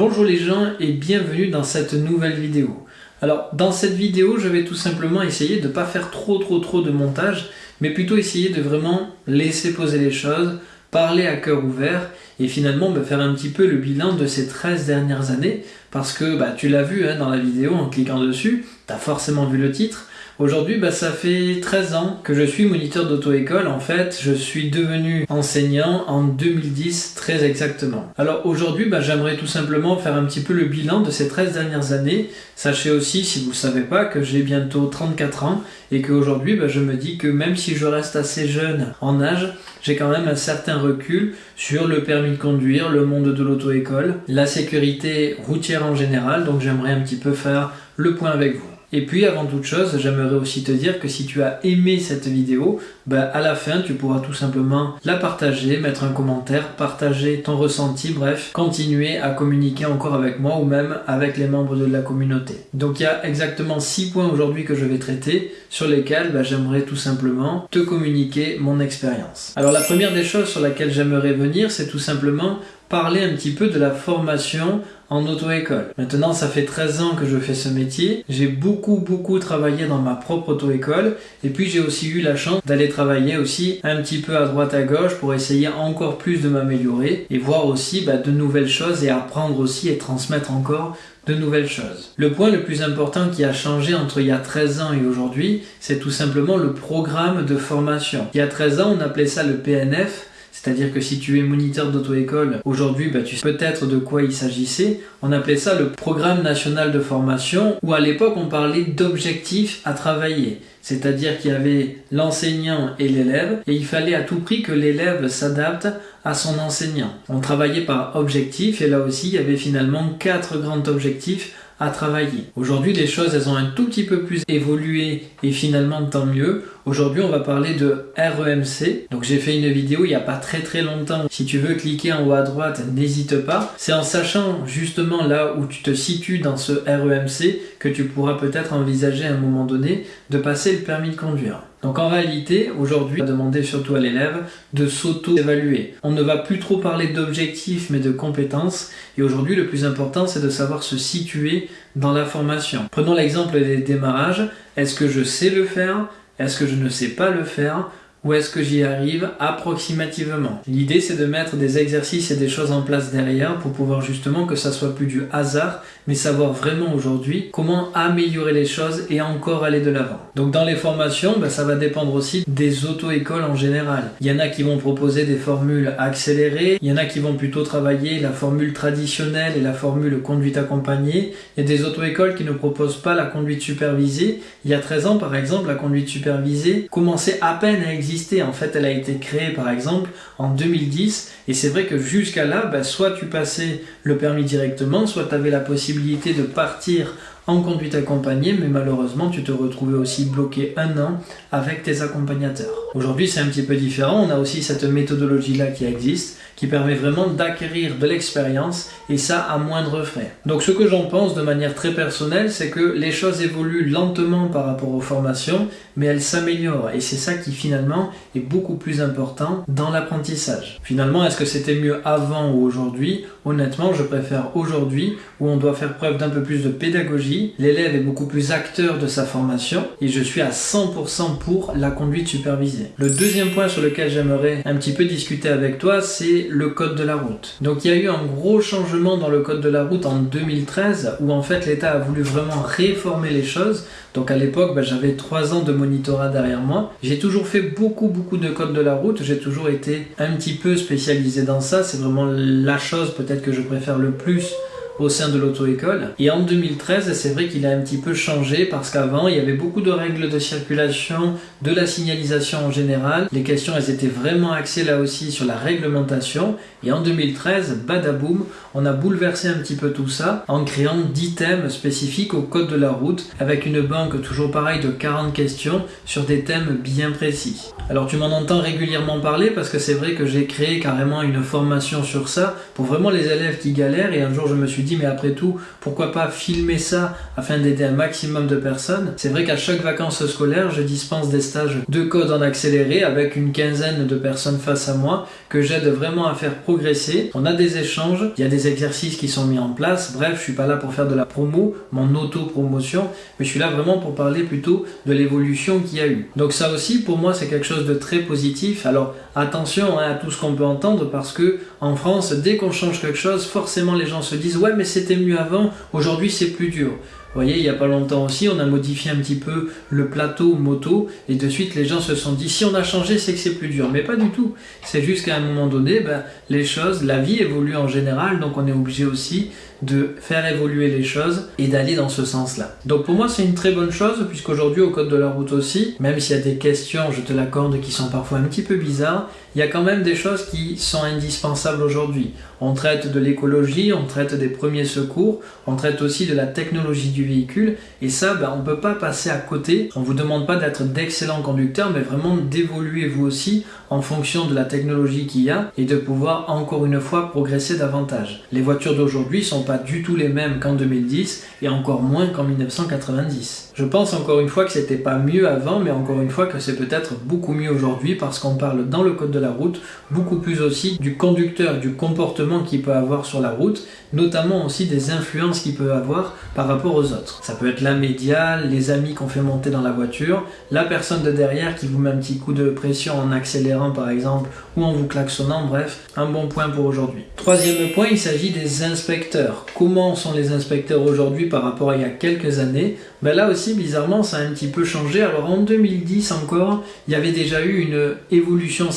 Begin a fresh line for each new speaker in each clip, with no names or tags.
Bonjour les gens et bienvenue dans cette nouvelle vidéo. Alors dans cette vidéo je vais tout simplement essayer de ne pas faire trop trop trop de montage mais plutôt essayer de vraiment laisser poser les choses, parler à cœur ouvert et finalement me faire un petit peu le bilan de ces 13 dernières années parce que bah, tu l'as vu hein, dans la vidéo en cliquant dessus, tu as forcément vu le titre Aujourd'hui, bah, ça fait 13 ans que je suis moniteur d'auto-école. En fait, je suis devenu enseignant en 2010, très exactement. Alors aujourd'hui, bah, j'aimerais tout simplement faire un petit peu le bilan de ces 13 dernières années. Sachez aussi, si vous ne savez pas, que j'ai bientôt 34 ans et qu'aujourd'hui, bah, je me dis que même si je reste assez jeune en âge, j'ai quand même un certain recul sur le permis de conduire, le monde de l'auto-école, la sécurité routière en général. Donc j'aimerais un petit peu faire le point avec vous. Et puis avant toute chose, j'aimerais aussi te dire que si tu as aimé cette vidéo, bah, à la fin tu pourras tout simplement la partager, mettre un commentaire, partager ton ressenti, bref, continuer à communiquer encore avec moi ou même avec les membres de la communauté. Donc il y a exactement 6 points aujourd'hui que je vais traiter sur lesquels bah, j'aimerais tout simplement te communiquer mon expérience. Alors la première des choses sur laquelle j'aimerais venir, c'est tout simplement parler un petit peu de la formation en auto-école. Maintenant, ça fait 13 ans que je fais ce métier. J'ai beaucoup, beaucoup travaillé dans ma propre auto-école. Et puis, j'ai aussi eu la chance d'aller travailler aussi un petit peu à droite à gauche pour essayer encore plus de m'améliorer et voir aussi bah, de nouvelles choses et apprendre aussi et transmettre encore de nouvelles choses. Le point le plus important qui a changé entre il y a 13 ans et aujourd'hui, c'est tout simplement le programme de formation. Il y a 13 ans, on appelait ça le PNF, c'est-à-dire que si tu es moniteur d'auto-école, aujourd'hui, bah, tu sais peut-être de quoi il s'agissait. On appelait ça le programme national de formation, où à l'époque on parlait d'objectifs à travailler. C'est-à-dire qu'il y avait l'enseignant et l'élève, et il fallait à tout prix que l'élève s'adapte à son enseignant. On travaillait par objectifs, et là aussi il y avait finalement quatre grands objectifs à travailler. Aujourd'hui, les choses, elles ont un tout petit peu plus évolué et finalement tant mieux. Aujourd'hui, on va parler de REMC. Donc j'ai fait une vidéo il n'y a pas très très longtemps. Si tu veux cliquer en haut à droite, n'hésite pas. C'est en sachant justement là où tu te situes dans ce REMC que tu pourras peut-être envisager à un moment donné de passer le permis de conduire. Donc en réalité, aujourd'hui, on va demander surtout à l'élève de s'auto-évaluer. On ne va plus trop parler d'objectifs mais de compétences. Et aujourd'hui, le plus important, c'est de savoir se situer dans la formation. Prenons l'exemple des démarrages. Est-ce que je sais le faire? Est-ce que je ne sais pas le faire? Ou est-ce que j'y arrive approximativement? L'idée c'est de mettre des exercices et des choses en place derrière pour pouvoir justement que ça soit plus du hasard mais savoir vraiment aujourd'hui comment améliorer les choses et encore aller de l'avant. Donc dans les formations, ben, ça va dépendre aussi des auto-écoles en général. Il y en a qui vont proposer des formules accélérées, il y en a qui vont plutôt travailler la formule traditionnelle et la formule conduite accompagnée. Il y a des auto-écoles qui ne proposent pas la conduite supervisée. Il y a 13 ans par exemple, la conduite supervisée commençait à peine à exister en fait, elle a été créée par exemple en 2010 et c'est vrai que jusqu'à là, bah, soit tu passais le permis directement, soit tu avais la possibilité de partir en conduite accompagnée, mais malheureusement tu te retrouvais aussi bloqué un an avec tes accompagnateurs. Aujourd'hui c'est un petit peu différent, on a aussi cette méthodologie là qui existe, qui permet vraiment d'acquérir de l'expérience et ça à moindre frais. Donc ce que j'en pense de manière très personnelle, c'est que les choses évoluent lentement par rapport aux formations, mais elles s'améliorent et c'est ça qui finalement est beaucoup plus important dans l'apprentissage. Finalement, est-ce que c'était mieux avant ou aujourd'hui? Honnêtement, je préfère aujourd'hui où on doit faire preuve d'un peu plus de pédagogie, l'élève est beaucoup plus acteur de sa formation et je suis à 100% pour la conduite supervisée. Le deuxième point sur lequel j'aimerais un petit peu discuter avec toi, c'est le code de la route. Donc il y a eu un gros changement dans le code de la route en 2013 où en fait l'État a voulu vraiment réformer les choses. Donc à l'époque, bah, j'avais trois ans de monitorat derrière moi. J'ai toujours fait beaucoup beaucoup de code de la route. J'ai toujours été un petit peu spécialisé dans ça. C'est vraiment la chose peut-être que je préfère le plus au sein de l'auto-école. Et en 2013, c'est vrai qu'il a un petit peu changé parce qu'avant, il y avait beaucoup de règles de circulation, de la signalisation en général. Les questions, elles étaient vraiment axées là aussi sur la réglementation. Et en 2013, badaboum, on a bouleversé un petit peu tout ça en créant 10 thèmes spécifiques au code de la route avec une banque toujours pareil de 40 questions sur des thèmes bien précis. Alors tu m'en entends régulièrement parler parce que c'est vrai que j'ai créé carrément une formation sur ça pour vraiment les élèves qui galèrent et un jour je me suis dit mais après tout pourquoi pas filmer ça afin d'aider un maximum de personnes? C'est vrai qu'à chaque vacances scolaires je dispense des stages de code en accéléré avec une quinzaine de personnes face à moi que j'aide vraiment à faire progresser. On a des échanges, il y a des exercices qui sont mis en place. Bref, je suis pas là pour faire de la promo, mon auto-promotion, mais je suis là vraiment pour parler plutôt de l'évolution qu'il y a eu. Donc ça aussi, pour moi, c'est quelque chose de très positif. Alors attention hein, à tout ce qu'on peut entendre parce que en France, dès qu'on change quelque chose, forcément les gens se disent ouais mais c'était mieux avant, aujourd'hui c'est plus dur. Vous voyez, il n'y a pas longtemps aussi, on a modifié un petit peu le plateau moto et de suite les gens se sont dit si on a changé, c'est que c'est plus dur. Mais pas du tout. C'est juste qu'à un moment donné, ben, les choses, la vie évolue en général, donc on est obligé aussi de faire évoluer les choses et d'aller dans ce sens-là. Donc pour moi, c'est une très bonne chose puisqu'aujourd'hui au code de la route aussi, même s'il y a des questions, je te l'accorde, qui sont parfois un petit peu bizarres, il y a quand même des choses qui sont indispensables aujourd'hui. On traite de l'écologie, on traite des premiers secours, on traite aussi de la technologie du véhicule, et ça, ben, on ne peut pas passer à côté. On ne vous demande pas d'être d'excellents conducteurs, mais vraiment d'évoluer vous aussi en fonction de la technologie qu'il y a et de pouvoir encore une fois progresser davantage. Les voitures d'aujourd'hui sont pas du tout les mêmes qu'en 2010 et encore moins qu'en 1990. Je pense encore une fois que c'était pas mieux avant, mais encore une fois que c'est peut-être beaucoup mieux aujourd'hui parce qu'on parle dans le code de la route beaucoup plus aussi du conducteur, du comportement qu'il peut avoir sur la route, notamment aussi des influences qu'il peut avoir par rapport aux autres. Ça peut être la média, les amis qu'on fait monter dans la voiture, la personne de derrière qui vous met un petit coup de pression en accélérant par exemple ou en vous klaxonnant, bref, un bon point pour aujourd'hui. Troisième point, il s'agit des inspecteurs. Comment sont les inspecteurs aujourd'hui par rapport à il y a quelques années? Ben Là aussi, bizarrement, ça a un petit peu changé. Alors en 2010 encore, il y avait déjà eu une évolution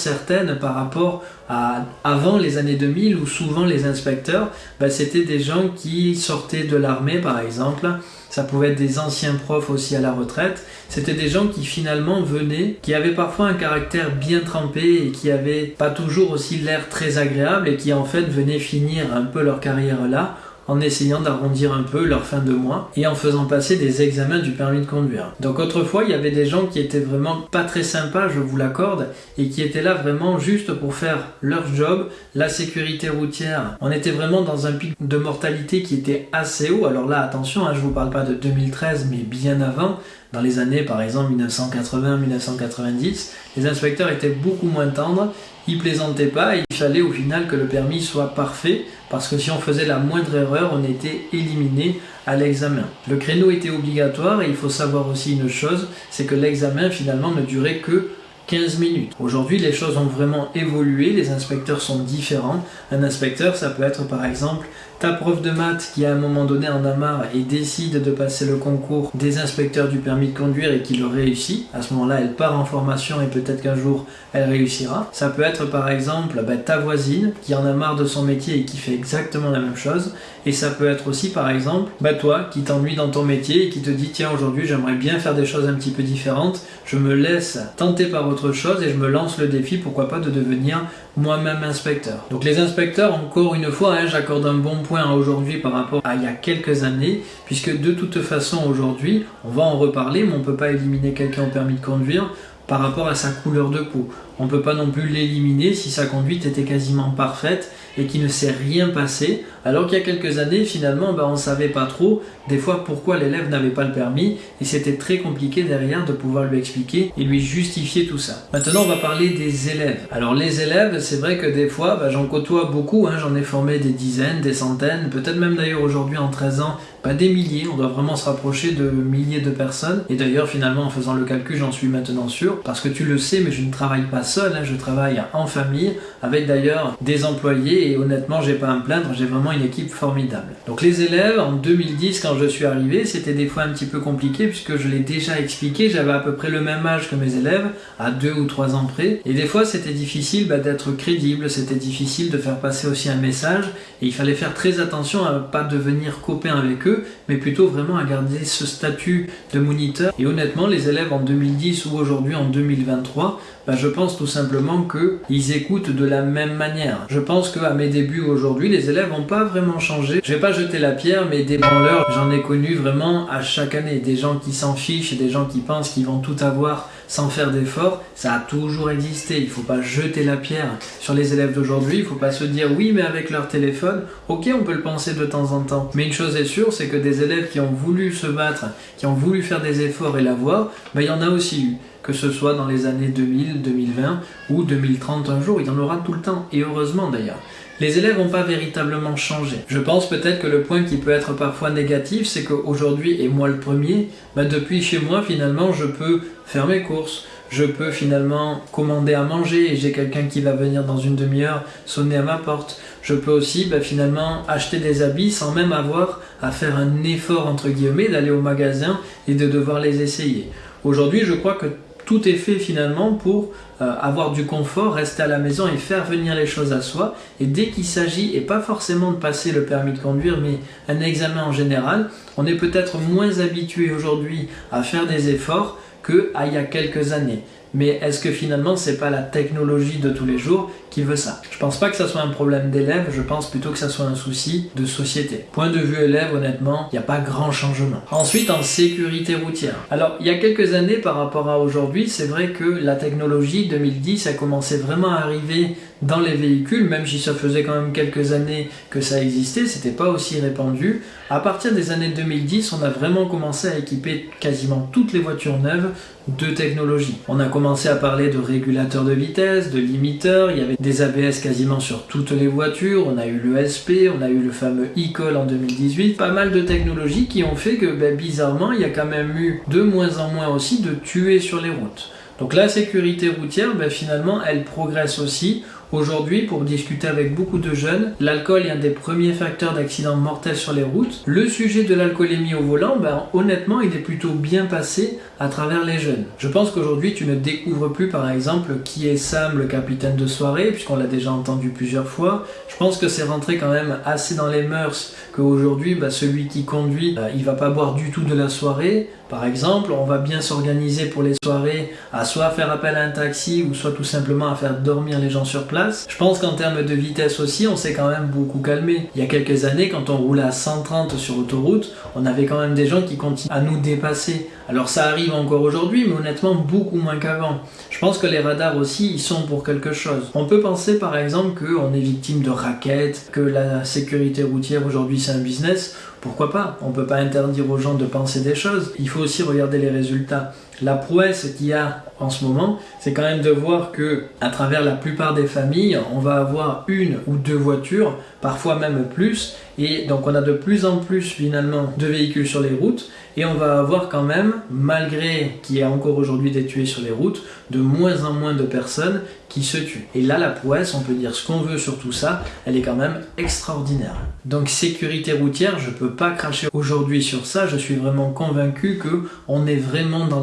par rapport à avant les années 2000 où souvent les inspecteurs, ben c'était des gens qui sortaient de l'armée par exemple, ça pouvait être des anciens profs aussi à la retraite, c'était des gens qui finalement venaient, qui avaient parfois un caractère bien trempé et qui avaient pas toujours aussi l'air très agréable et qui en fait venaient finir un peu leur carrière là en essayant d'arrondir un peu leur fin de mois et en faisant passer des examens du permis de conduire. Donc autrefois, il y avait des gens qui étaient vraiment pas très sympas, je vous l'accorde, et qui étaient là vraiment juste pour faire leur job, la sécurité routière. On était vraiment dans un pic de mortalité qui était assez haut. Alors là, attention, hein, je vous parle pas de 2013, mais bien avant, dans les années par exemple 1980-1990, les inspecteurs étaient beaucoup moins tendres, ils plaisantaient pas et il fallait au final que le permis soit parfait parce que si on faisait la moindre erreur, on était éliminé à l'examen. Le créneau était obligatoire et il faut savoir aussi une chose, c'est que l'examen finalement ne durait que 15 minutes. Aujourd'hui, les choses ont vraiment évolué, les inspecteurs sont différents. Un inspecteur, ça peut être par exemple ta prof de maths qui à un moment donné en a marre et décide de passer le concours des inspecteurs du permis de conduire et qui le réussit, à ce moment-là elle part en formation et peut-être qu'un jour elle réussira. Ça peut être par exemple bah, ta voisine qui en a marre de son métier et qui fait exactement la même chose. Et ça peut être aussi par exemple bah, toi qui t'ennuies dans ton métier et qui te dit tiens aujourd'hui j'aimerais bien faire des choses un petit peu différentes, je me laisse tenter par autre chose et je me lance le défi pourquoi pas de devenir moi-même inspecteur. Donc les inspecteurs encore une fois hein, j'accorde un bon point aujourd'hui par rapport à il y a quelques années, puisque de toute façon aujourd'hui, on va en reparler, mais on ne peut pas éliminer quelqu'un au permis de conduire par rapport à sa couleur de peau. On ne peut pas non plus l'éliminer si sa conduite était quasiment parfaite et qu'il ne s'est rien passé, alors qu'il y a quelques années, finalement, ben, on ne savait pas trop des fois pourquoi l'élève n'avait pas le permis, et c'était très compliqué derrière de pouvoir lui expliquer et lui justifier tout ça. Maintenant, on va parler des élèves. Alors les élèves, c'est vrai que des fois, ben, j'en côtoie beaucoup, hein, j'en ai formé des dizaines, des centaines, peut-être même d'ailleurs aujourd'hui en 13 ans, pas des milliers, on doit vraiment se rapprocher de milliers de personnes. Et d'ailleurs, finalement, en faisant le calcul, j'en suis maintenant sûr, parce que tu le sais, mais je ne travaille pas seul, hein, je travaille en famille, avec d'ailleurs des employés, et honnêtement, j'ai pas à me plaindre, j'ai vraiment une équipe formidable. Donc les élèves, en 2010, quand je suis arrivé, c'était des fois un petit peu compliqué, puisque je l'ai déjà expliqué, j'avais à peu près le même âge que mes élèves, à deux ou trois ans près, et des fois c'était difficile bah, d'être crédible, c'était difficile de faire passer aussi un message, et il fallait faire très attention à pas devenir copain avec eux, mais plutôt vraiment à garder ce statut de moniteur. Et honnêtement, les élèves en 2010 ou aujourd'hui en 2023, bah, je pense tout simplement qu'ils écoutent de la même manière. Je pense qu'à mes débuts aujourd'hui, les élèves n'ont pas vraiment changé. Je vais pas jeter la pierre, mais des branleurs, j'en ai connu vraiment à chaque année. Des gens qui s'en fichent, des gens qui pensent qu'ils vont tout avoir sans faire d'efforts, ça a toujours existé. Il ne faut pas jeter la pierre sur les élèves d'aujourd'hui. Il ne faut pas se dire oui, mais avec leur téléphone, ok, on peut le penser de temps en temps. Mais une chose est sûre, c'est que des élèves qui ont voulu se battre, qui ont voulu faire des efforts et l'avoir, ben, il y en a aussi eu que ce soit dans les années 2000, 2020 ou 2030 un jour, il y en aura tout le temps, et heureusement d'ailleurs. les élèves n'ont pas véritablement changé. Je pense peut-être que le point qui peut être parfois négatif, c'est qu'aujourd'hui, et moi le premier, bah, depuis chez moi finalement je peux faire mes courses, je peux finalement commander à manger et j'ai quelqu'un qui va venir dans une demi-heure sonner à ma porte. Je peux aussi bah, finalement acheter des habits sans même avoir à faire un effort entre guillemets d'aller au magasin et de devoir les essayer. Aujourd'hui je crois que tout est fait finalement pour euh, avoir du confort, rester à la maison et faire venir les choses à soi. Et dès qu'il s'agit, et pas forcément de passer le permis de conduire, mais un examen en général, on est peut-être moins habitué aujourd'hui à faire des efforts qu'il y a quelques années mais est-ce que finalement c'est pas la technologie de tous les jours qui veut ça? Je pense pas que ça soit un problème d'élève, je pense plutôt que ça soit un souci de société. Point de vue élève, honnêtement, il n'y a pas grand changement. Ensuite, en sécurité routière. Alors, il y a quelques années par rapport à aujourd'hui, c'est vrai que la technologie 2010 a commencé vraiment à arriver dans les véhicules, même si ça faisait quand même quelques années que ça existait, c'était pas aussi répandu. À partir des années 2010, on a vraiment commencé à équiper quasiment toutes les voitures neuves de technologie. On a commencé à parler de régulateurs de vitesse, de limiteurs, il y avait des ABS quasiment sur toutes les voitures, on a eu l'ESP, on a eu le fameux e-call en 2018, pas mal de technologies qui ont fait que ben, bizarrement il y a quand même eu de moins en moins aussi de tuer sur les routes. Donc la sécurité routière, ben, finalement, elle progresse aussi. Aujourd'hui, pour discuter avec beaucoup de jeunes, l'alcool est un des premiers facteurs d'accidents mortels sur les routes. Le sujet de l'alcoolémie au volant, ben, honnêtement, il est plutôt bien passé à travers les jeunes. Je pense qu'aujourd'hui, tu ne découvres plus, par exemple, qui est Sam, le capitaine de soirée, puisqu'on l'a déjà entendu plusieurs fois. Je pense que c'est rentré quand même assez dans les mœurs qu'aujourd'hui, ben, celui qui conduit, ben, il va pas boire du tout de la soirée. Par exemple, on va bien s'organiser pour les soirées à soit faire appel à un taxi ou soit tout simplement à faire dormir les gens sur place je pense qu'en termes de vitesse aussi, on s'est quand même beaucoup calmé. Il y a quelques années, quand on roulait à 130 sur autoroute, on avait quand même des gens qui continuaient à nous dépasser. Alors ça arrive encore aujourd'hui, mais honnêtement beaucoup moins qu'avant. Je pense que les radars aussi, ils sont pour quelque chose. On peut penser par exemple qu'on est victime de raquettes, que la sécurité routière aujourd'hui c'est un business. Pourquoi pas? On peut pas interdire aux gens de penser des choses. Il faut aussi regarder les résultats. La prouesse qu'il y a en ce moment, c'est quand même de voir que à travers la plupart des familles, on va avoir une ou deux voitures, parfois même plus, et donc on a de plus en plus finalement de véhicules sur les routes, et on va avoir quand même, malgré qu'il y ait encore aujourd'hui des tués sur les routes, de moins en moins de personnes qui se tuent. Et là, la prouesse, on peut dire ce qu'on veut sur tout ça, elle est quand même extraordinaire. Donc sécurité routière, je peux pas cracher aujourd'hui sur ça, je suis vraiment convaincu que on est vraiment dans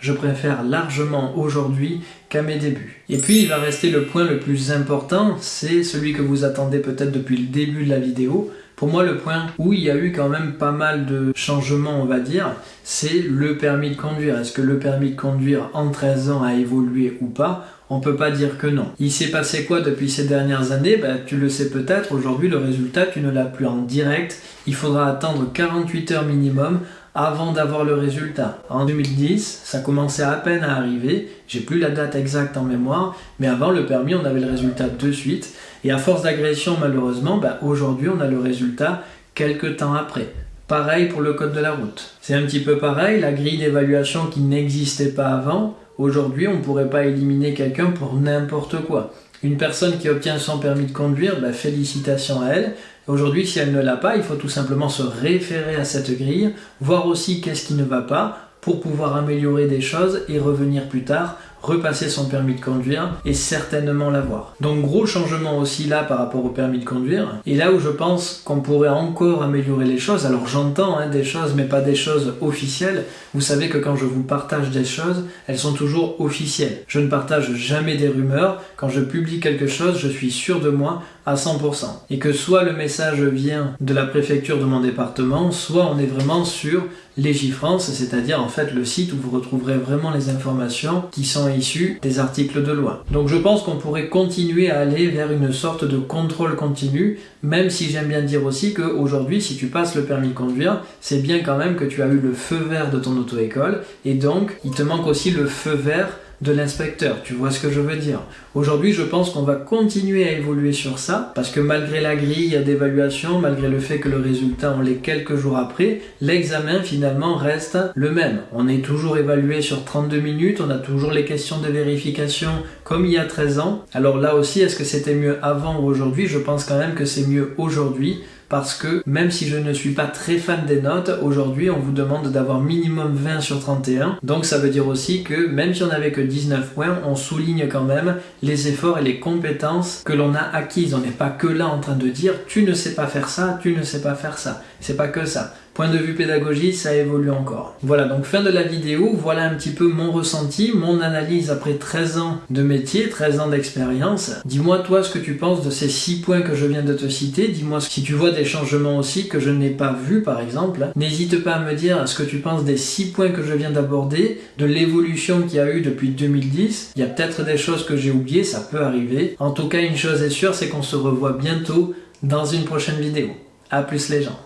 Je préfère largement aujourd'hui qu'à mes débuts. Et puis il va rester le point le plus important, c'est celui que vous attendez peut-être depuis le début de la vidéo, pour moi, le point où il y a eu quand même pas mal de changements, on va dire, c'est le permis de conduire. Est-ce que le permis de conduire en 13 ans a évolué ou pas? On peut pas dire que non. Il s'est passé quoi depuis ces dernières années? Ben, Tu le sais peut-être, aujourd'hui le résultat tu ne l'as plus en direct, il faudra attendre 48 heures minimum avant d'avoir le résultat. En 2010, ça commençait à peine à arriver, j'ai plus la date exacte en mémoire, mais avant le permis, on avait le résultat de suite, et à force d'agression, malheureusement, bah, aujourd'hui, on a le résultat quelques temps après. Pareil pour le code de la route. C'est un petit peu pareil, la grille d'évaluation qui n'existait pas avant, aujourd'hui, on ne pourrait pas éliminer quelqu'un pour n'importe quoi. Une personne qui obtient son permis de conduire, bah, félicitations à elle. Aujourd'hui, si elle ne l'a pas, il faut tout simplement se référer à cette grille, voir aussi qu'est-ce qui ne va pas pour pouvoir améliorer des choses et revenir plus tard repasser son permis de conduire et certainement l'avoir. Donc gros changement aussi là par rapport au permis de conduire. Et là où je pense qu'on pourrait encore améliorer les choses, alors j'entends hein, des choses mais pas des choses officielles. Vous savez que quand je vous partage des choses, elles sont toujours officielles. Je ne partage jamais des rumeurs. Quand je publie quelque chose, je suis sûr de moi à 100%. Et que soit le message vient de la préfecture de mon département, soit on est vraiment sur Légifrance, c'est-à-dire en fait le site où vous retrouverez vraiment les informations qui sont issues des articles de loi. Donc je pense qu'on pourrait continuer à aller vers une sorte de contrôle continu, même si j'aime bien dire aussi qu'aujourd'hui, si tu passes le permis de conduire, c'est bien quand même que tu as eu le feu vert de ton auto-école, et donc il te manque aussi le feu vert de l'inspecteur. Tu vois ce que je veux dire Aujourd'hui, je pense qu'on va continuer à évoluer sur ça parce que malgré la grille d'évaluation, malgré le fait que le résultat on l'est quelques jours après, l'examen finalement reste le même. On est toujours évalué sur 32 minutes, on a toujours les questions de vérification comme il y a 13 ans. Alors là aussi, est-ce que c'était mieux avant ou aujourd'hui? Je pense quand même que c'est mieux aujourd'hui parce que même si je ne suis pas très fan des notes, aujourd'hui on vous demande d'avoir minimum 20 sur 31. Donc ça veut dire aussi que même si on n'avait que 19 points, on souligne quand même les efforts et les compétences que l'on a acquises. On n'est pas que là en train de dire tu ne sais pas faire ça, tu ne sais pas faire ça. C'est pas que ça. Point de vue pédagogie, ça évolue encore. Voilà, donc fin de la vidéo, voilà un petit peu mon ressenti, mon analyse après 13 ans de métier, 13 ans d'expérience. Dis-moi toi ce que tu penses de ces 6 points que je viens de te citer, dis-moi si tu vois des changements aussi que je n'ai pas vus par exemple. N'hésite pas à me dire ce que tu penses des 6 points que je viens d'aborder, de l'évolution qu'il y a eu depuis 2010. Il y a peut-être des choses que j'ai oubliées, ça peut arriver. En tout cas, une chose est sûre, c'est qu'on se revoit bientôt dans une prochaine vidéo. A plus les gens